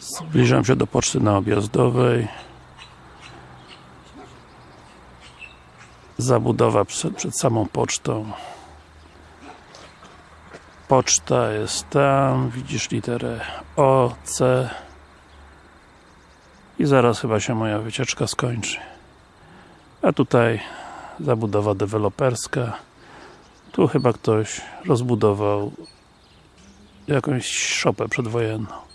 Zbliżam się do poczty na Objazdowej. Zabudowa przed, przed samą pocztą. Poczta jest tam, widzisz literę O, C i zaraz chyba się moja wycieczka skończy. A tutaj zabudowa deweloperska. Tu chyba ktoś rozbudował jakąś szopę przedwojenną.